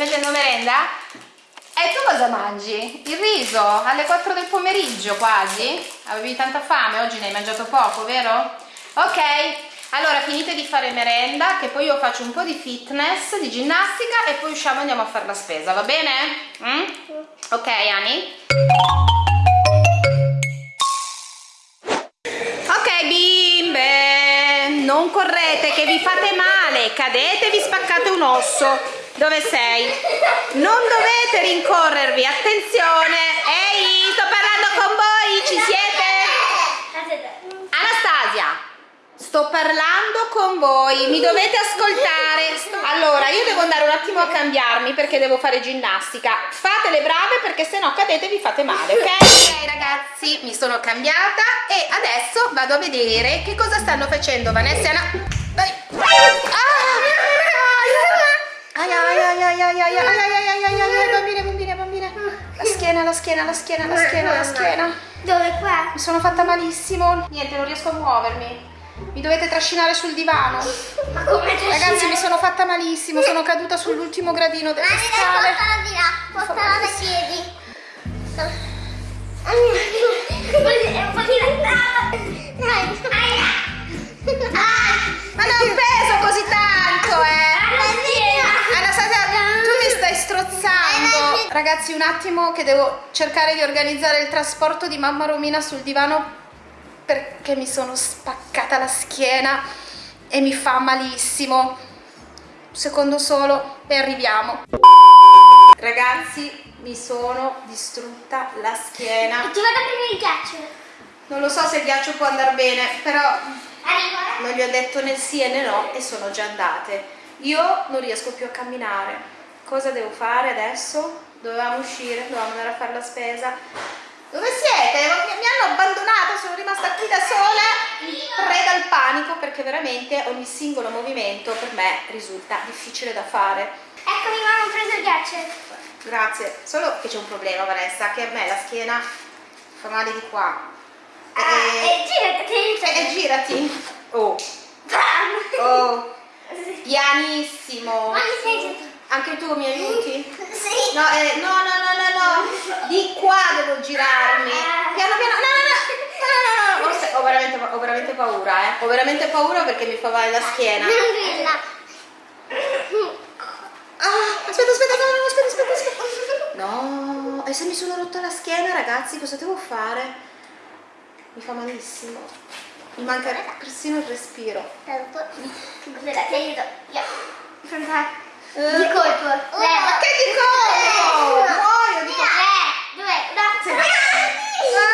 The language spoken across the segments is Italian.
facendo merenda? E tu cosa mangi? Il riso alle 4 del pomeriggio quasi? Avevi tanta fame, oggi ne hai mangiato poco, vero? Ok, allora finite di fare merenda che poi io faccio un po' di fitness, di ginnastica e poi usciamo e andiamo a fare la spesa, va bene? Mm? Ok Ani? Ok bimbe, non correte che vi fate male, cadete e vi spaccate un osso. Dove sei? Non dovete rincorrervi, attenzione! Ehi, sto parlando con voi, ci siete? Anastasia, sto parlando con voi, mi dovete ascoltare. Allora, io devo andare un attimo a cambiarmi perché devo fare ginnastica. Fate le brave perché se no cadete e vi fate male, ok? Ok ragazzi, mi sono cambiata e adesso vado a vedere che cosa stanno facendo Vanessa e Anna. Dai. Ah! Ai ai ai ai ai ai ai ai bambine bambine bambine la schiena la schiena la schiena la schiena la schiena Dove qua? mi sono fatta malissimo niente non riesco a muovermi mi dovete trascinare sul divano Ma come ragazzi mi sono fatta malissimo sono caduta sull'ultimo gradino delle scale spostala di là, spostala da piedi. Un po' di là. Dai, dai. ma non peso così tanto eh Ragazzi, un attimo che devo cercare di organizzare il trasporto di mamma Romina sul divano perché mi sono spaccata la schiena e mi fa malissimo. Secondo solo e arriviamo. Ragazzi, mi sono distrutta la schiena. Ti vado a prendere il ghiaccio. Non lo so se il ghiaccio può andare bene, però Arriva. non gli ho detto né sì né no e sono già andate. Io non riesco più a camminare. Cosa devo fare adesso? Dovevamo uscire, dovevamo andare a fare la spesa. Dove siete? Mi hanno abbandonata, sono rimasta qui da sola, preda al panico perché veramente ogni singolo movimento per me risulta difficile da fare. Eccomi, mamma, ho preso il ghiaccio. Grazie, solo che c'è un problema Vanessa, che a me la schiena fa male di qua. Ah, E- e girati, e girati. Oh, Bam. oh, pianissimo. Ma mi sei? Anche tu mi aiuti? Sì. No, eh, no, no, no, no, no. Di qua devo girarmi. Piano piano. No, no, no. No, no, no. Ho, ho veramente, ho veramente paura, eh. Ho veramente paura perché mi fa male la schiena. Tranquilla. Ah, aspetta, aspetta, no, aspetta, aspetta, aspetta. No, e se mi sono rotta la schiena, ragazzi, cosa devo fare? Mi fa malissimo. Mi manca persino il respiro. Ti aiuto. Io. Eh. Di colpo. Oh, ma che di colpo? Muoio di colpo. Tre, due, uno.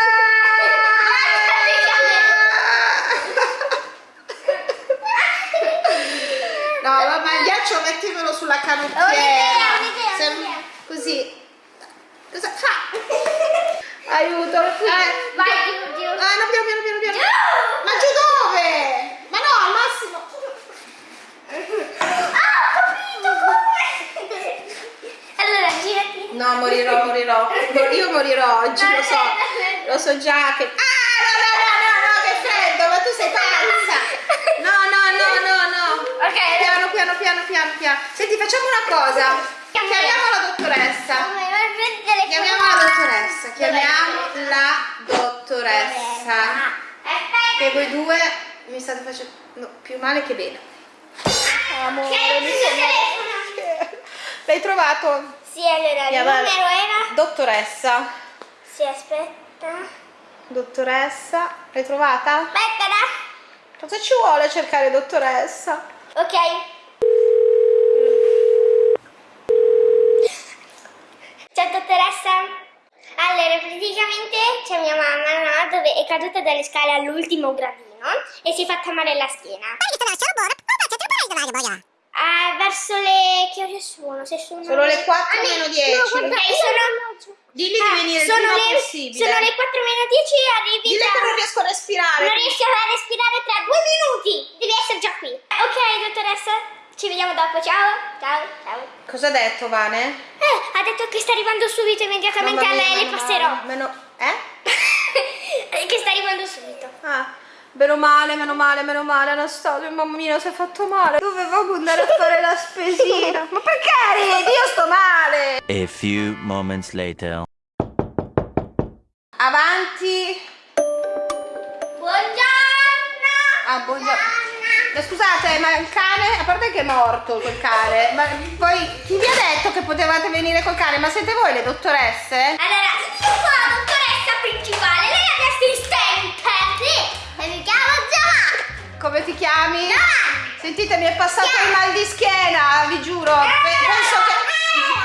No, ma il ghiaccio mettimelo sulla canottiera. un'idea. Così. Cosa fa? Aiuto. Eh. Vai giù, giù. Ah, no, piano, piano, piano, piano. Ma giù dove? Ma no, al massimo. Ah, ho capito come. Allora, girati. No, morirò, morirò. Mo- Io morirò oggi, lo so. Lo so già che... Ah, no, no, no, no, no, che freddo, ma tu sei pazza. No, no, no, no, no. Ok, Piano, piano, piano, piano, piano. Senti, facciamo una cosa. Chiamiamo la dottoressa. Chiamiamo la dottoressa. Chiamiamo la dottoressa. Aspetta. Che voi due mi state facendo più male che bene. Amore, Che hai mi sono-? L'hai trovato? Sì, allora, il Chiama- numero era... Dottoressa. Sì, aspetta. Dottoressa. L'hai trovata? Aspetta, Cosa ci vuole cercare dottoressa? Ok. Ciao dottoressa. Allora, praticamente c'è mia mamma, no? Dove è caduta dalle scale all'ultimo gradino e si è fatta male la schiena. Ah, verso le... ore sono? Se sono... Sono le 4 Ah, meno no, 10. guarda, sono... Digli di Ah, venire il sono le, possibile. Sono le 4 meno 10 e arrivi Dille tra... che non riesco a respirare. Non riesci a respirare tra due minuti. Devi essere già qui. Ok, dottoressa. Ci vediamo dopo. Ciao. Ciao. Ciao. Cosa ha detto Vane? Eh, ha detto che sta arrivando subito. Immediatamente Mamma a lei le passerò. Meno... Eh? che sta arrivando subito. Ah, Meno male, meno male, meno male, Anastasia, mamma mia, si è fatto male. Dovevamo andare a fare la spesina. Ma perché ridi? Io sto male. A few moments later. Avanti. Buongiorno! Ah, buongiorno. Ma Scusate, ma il cane, a parte che è morto quel cane, ma poi chi vi ha detto che potevate venire col cane? Ma siete voi le dottoresse? Allora, io sono la dottoressa principale, mi chiamo Giovanni! Come ti chiami? Giovanni! Sentite, mi è passato il mal di schiena, vi giuro. Pe- Penso che...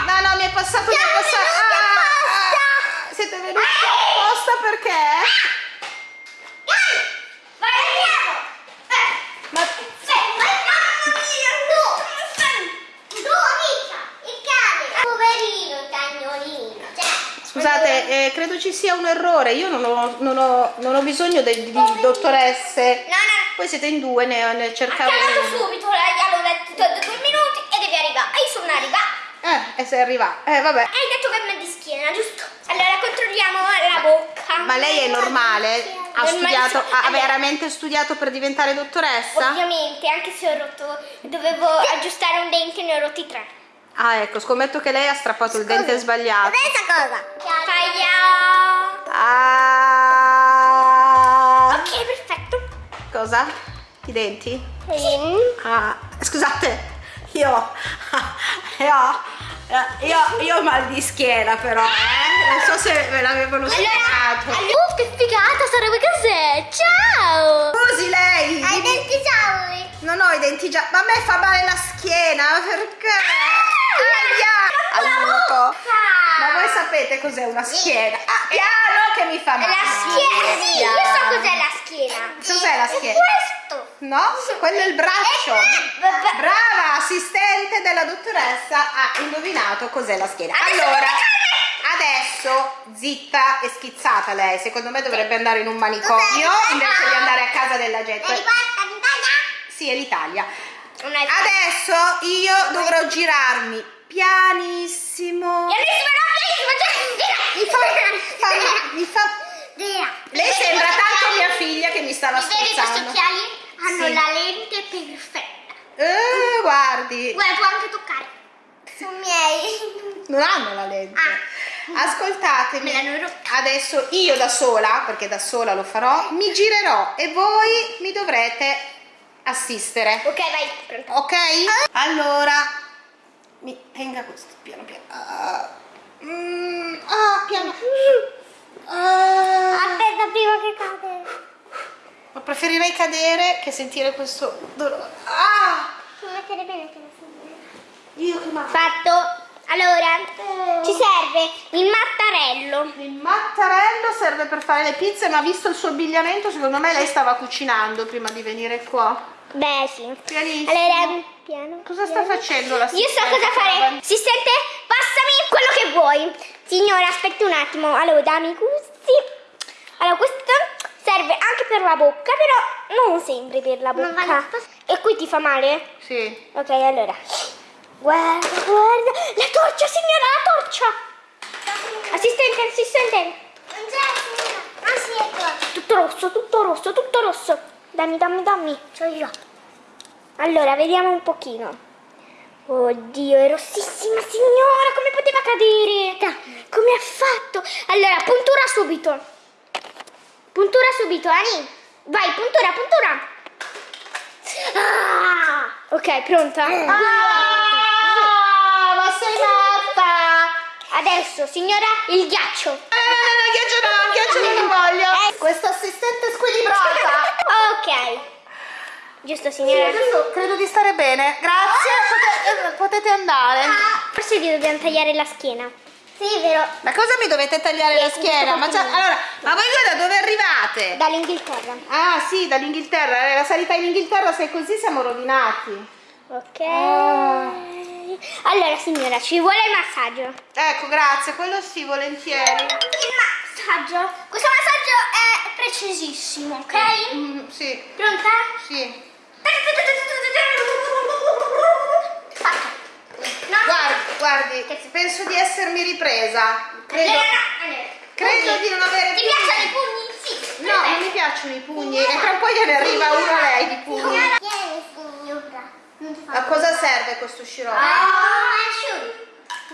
No, no, mi è passato, mi è Siamo passato... venuti apposta! ah, siete venuti apposta perché? Vai, andiamo! Eh, Ma... sì, vai, mamma mia, tu! Tu, amica, il cane! Poverino, cagnolino, cioè... Scusate, eh, credo ci sia un errore. Io non ho, non ho- non ho bisogno de- di dottoresse. No, no, Voi siete in due, ne, ne ha cercavo uno. subito, lei allora ha detto due minuti e devi arrivare. E io sono arrivata. Eh, e sei arrivato. Eh, vabbè. Hai detto che mi di schiena, giusto? Allora controlliamo la bocca. Ma lei è normale? Ha studiato, ha Allora, veramente studiato per diventare dottoressa? Ovviamente, anche se ho rotto, dovevo aggiustare un dente, ne ho rotti tre. Ah, ecco, scommetto che lei ha strappato il dente sbagliato. Questa cosa? Tagliamo. Ah, Ok, perfetto. cosa? I denti? Sì. Ah, scusate, io, io, io, io ho mal di schiena però, eh? Non so se ve l'avevano Allora, spiegato. allora, che figata, sarebbe cos'è? Ciao. Scusi lei, Hai dimmi- denti gialli. non ho i denti già, ma a me fa male la schiena, perché? Aiuto! Ma voi sapete cos'è una schiena? Ah, piano che mi fa male. La schiena, sì, io so cos'è la schiena. Cos'è la È schiena? questo. No, quello è il braccio. Eh. Brava, assistente della dottoressa ha indovinato cos'è la schiena. Allora, adesso zitta e schizzata lei. Secondo me dovrebbe andare in un manicomio invece di andare a casa della gente. Vedi questa in Italia? Sì, è l'Italia. Adesso io dovrò girarmi pianissimo. Pianissimo, no, pianissimo, cioè, Mi fa, mi fa-. Lei sembra tanto mia figlia che mi stava Vedi questi occhiali? Hanno Sì. la lente perfetta. Eh, guardi. Guarda, può anche toccare. Sono miei. non hanno la lente. Ah. Ascoltatemi, adesso io da sola, perché da sola lo farò, mi girerò e voi mi dovrete assistere. Ok, vai, pronto. Ok? Allora, mi tenga questo piano piano. Ah, mm, ah, piano. Ah, Aspetta prima che cade. ma preferirei cadere che sentire questo dolore. Ah, Devi mettere bene che si io che male. Fatto. Allora, ci serve il mattarello. Il mattarello serve per fare le pizze, ma visto il suo abbigliamento, secondo me lei stava cucinando prima di venire qua. Beh, sì. Pianissimo. Allora, piano. Cosa sta piano. facendo la Io so cosa fare. Assistente, passami quello che vuoi. Signora, aspetti un attimo. Allora, dammi questi. Allora, questo serve anche per la bocca, però non sempre per la Non bocca. vale. E qui ti fa male? Sì. Ok, allora. Guarda, guarda. La torcia, signora, la torcia. Assistente, assistente. Non c'è, signora. Ah sì, ecco. Tutto rosso, tutto rosso, tutto rosso. Dammi, dammi, dammi. C'ho io. Allora, vediamo un pochino. Oddio, è rossissima signora, come poteva cadere? Come ha fatto? Allora, puntura subito. Puntura subito, Ani. Vai, puntura, puntura. Ah! Ok, pronta? Ah, ma sei matta! Adesso, signora, il ghiaccio. Eh, no, no, no, ghiaccio no, ghiaccio non lo voglio. Eh. Questa assistente squilibrata. Ok. Giusto, Sì, signora? adesso credo di stare bene. Grazie, pote- eh, potete andare. Forse gli dobbiamo tagliare la schiena. Sì, vero. Ma cosa mi dovete tagliare la schiena? Ma, già- allora, ma voi da dove arrivate? Dall'Inghilterra. Ah sì, dall'Inghilterra, Eh, la sanità in Inghilterra se è così siamo rovinati. Ok. Ah. Allora, signora, ci vuole il massaggio. Ecco, grazie, quello sì, volentieri. Il massaggio. Questo massaggio è precisissimo, ok? Mm, sì, Pronta? sì. No? Guardi, guardi, penso di essermi ripresa. Credo, Allora, no, allora. credo di non avere Ti piacciono i pugni? Sì. No, non mi piacciono i pugni e tra un po' gliene arriva uno a lei di pugni. A cosa serve questo sciroppo? Ah.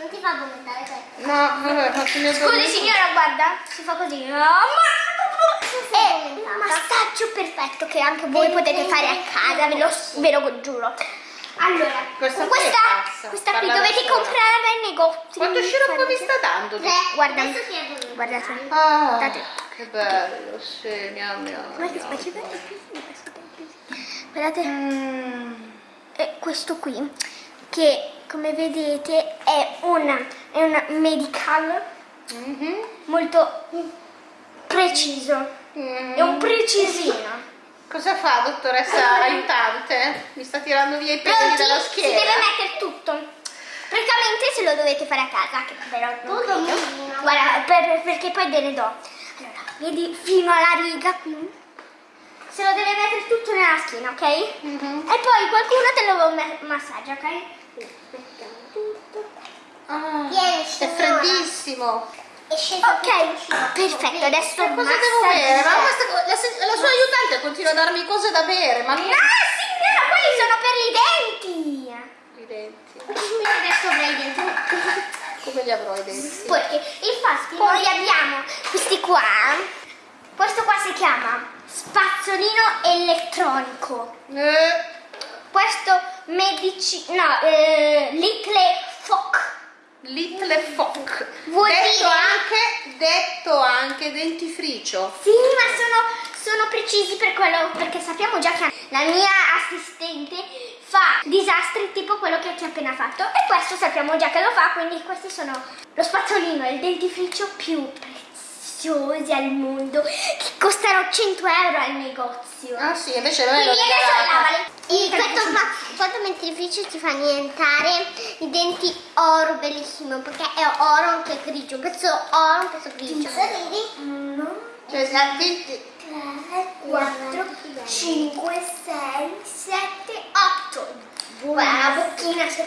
Non ti fa vomitare questo. No, vabbè, faccio il mio Scusi dormire. signora, guarda, si fa così. È un massaggio perfetto che anche voi potete fare a casa, ve lo, ve lo giuro. Allora, Questa questa, questa qui dovete sola. comprarla ai negozi. Quanto sciroppo vi sta dando? Tre. Guarda. Guardate. Ah, che bello, sì, miau miau. Guardate, miau. faccio Guardate. E questo qui, che come vedete è una, è una medical Mhm. molto preciso. Mm. È un precisino. Cosa fa, dottoressa aiutante? Mi sta tirando via i peli Pronti? dalla Si schiena. deve mettere tutto. Praticamente se lo dovete fare a casa, che però non credo. Guarda, per- perché poi ve ne do. Allora, vedi fino alla riga qui? Se lo deve mettere tutto nella schiena, ok? Mhm. E poi qualcuno te lo ma- massaggia, ok? Mettiamo tutto. Ah, Vieni, è freddissimo. Ok, perfetto, adesso cosa devo bere? Ma questa- la, la sua aiutante continua a darmi cose da bere, ma Ah, signora, quelli sono per i denti. i denti. Quindi adesso avrei i denti. Come li avrò i denti? Perché infatti noi abbiamo questi qua. Questo qua si chiama spazzolino elettronico. Eh, Questo medici... no, eh, little foc. Little Fock. Vuol detto dire- anche, detto anche dentifricio. Sì, ma sono, sono precisi per quello, perché sappiamo già che la mia assistente fa disastri tipo quello che ti ho appena fatto e questo sappiamo già che lo fa, quindi questi sono lo spazzolino e il dentifricio più preziosi al mondo che costano 100 euro al negozio. Ah sì, invece non è lo regalata. E questo, fa, questo dentifricio ti fa diventare i denti oro bellissimo perché è oro anche grigio, un pezzo oro, un pezzo grigio. Vedi? Uno, Cioè, i denti- 4, 5, 6, 7, 8. Guarda la bocchina si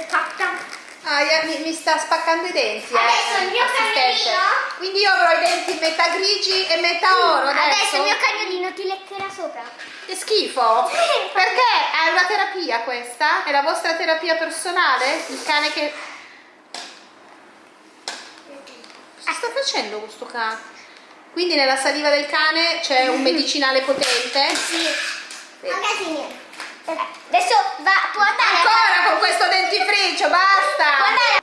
Ah, ya- mi, mi sta spaccando i denti. eh, Adesso il mio cagnolino. Quindi io avrò i denti metà grigi e metà oro adesso. Adesso il mio cagnolino ti leccherà sopra. Che schifo. Perché? È una terapia questa? È la vostra terapia personale? Il cane che... Cosa sta facendo questo cane? Quindi nella saliva del cane c'è un medicinale potente? Sì. Magazzini. Adesso va, può andare. Ancora con questo dentifricio, basta! Andare.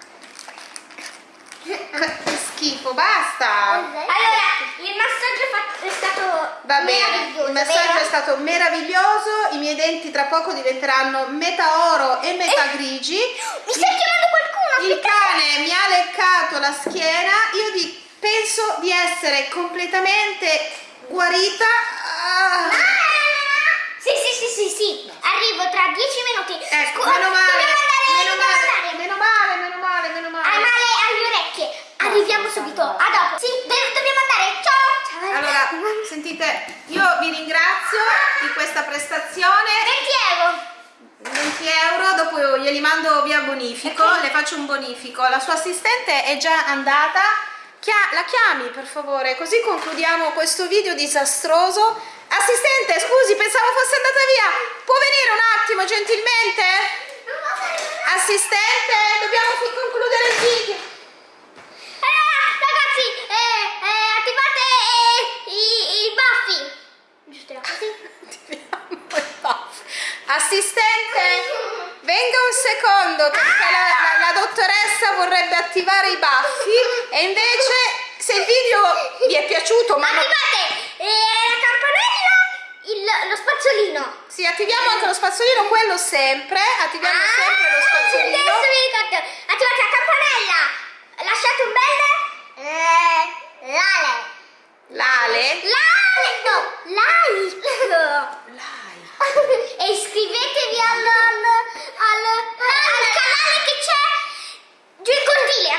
Che schifo, basta! Allora, il massaggio è stato Va bene, il massaggio vero? è stato meraviglioso, i miei denti tra poco diventeranno metà oro e metà grigi. Mi stai chiamando qualcuno? Il cane mi ha leccato la schiena, io di- penso di essere completamente guarita. Ah. Sì, sì, sì. Arrivo tra dieci minuti. Ecco, Scu- meno male, meno male, meno male, meno male, meno male. Hai male alle orecchie. Arriviamo subito. A dopo. Sì, dobbiamo andare. Ciao. Ciao. Allora, sentite, io vi ringrazio di questa prestazione. 20 euro. 20 euro, dopo glieli mando via bonifico, le faccio un bonifico. La sua assistente è già andata, Chia- la chiami per favore, così concludiamo questo video disastroso. Assistente, scusi, pensavo fosse andata via. Può venire un attimo, gentilmente? Assistente, dobbiamo concludere il video. Allora, ragazzi, eh, eh, attivate eh, i, i baffi. Giusto, era così. Assistente, venga un secondo perché la, la- la dottoressa vorrebbe attivare i baffi e invece se il video vi è piaciuto ma non- Attivate eh, il- lo spazzolino. sì, attiviamo anche lo spazzolino, quello sempre, attiviamo sempre lo spazzolino. Ah, Adesso mi ricordo. Attivate la campanella. Lasciate un bel... Eh, Lale. L'ale. Like. No, like. e iscrivetevi al, al, al, al canale che c'è giù in cortile.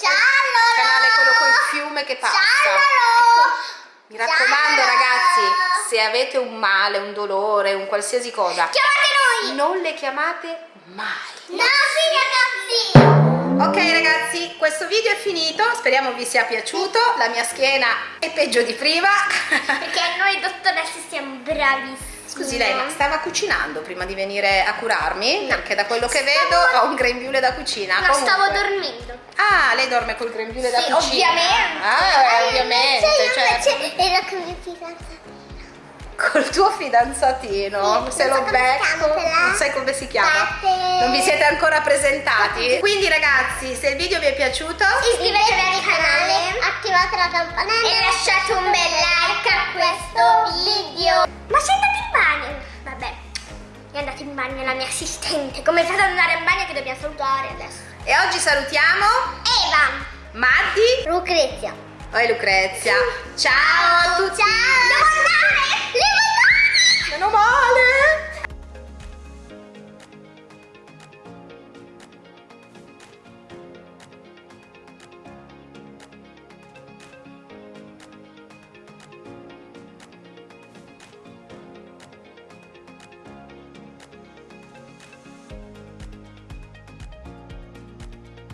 Ciao Il canale quello col fiume che passa. Ciao Mi raccomando avete un male, un dolore, un qualsiasi cosa, Chiamate noi. non le chiamate mai. No, sì ragazzi. Ok ragazzi, questo video è finito, speriamo vi sia piaciuto, la mia schiena è peggio di prima. Perché noi dottoresse siamo bravissime. Scusi lei, ma stava cucinando prima di venire a curarmi? No. Perché da quello che Stavo- vedo ho un grembiule da cucina. No, stavo Comunque- dormendo. Ah, lei dorme col grembiule da Sì, cucina? ovviamente. Ah, eh, ovviamente, Cioè, io certo. con mio fidanzato. Col tuo fidanzatino, Sì, se lo becco, non sai come si chiama. Non vi siete ancora presentati. Quindi ragazzi, se il video vi è piaciuto, Iscrivetevi al canale attivate la campanella e lasciate un bel like a questo video. Ma sei andato in bagno? Vabbè, è andato in bagno la mia assistente. Come fate ad andare in bagno che dobbiamo salutare adesso? e oggi salutiamo Eva! Maddi Lucrezia. e Lucrezia. Ciao a tutti. Ciao! Devo andare! Meno male.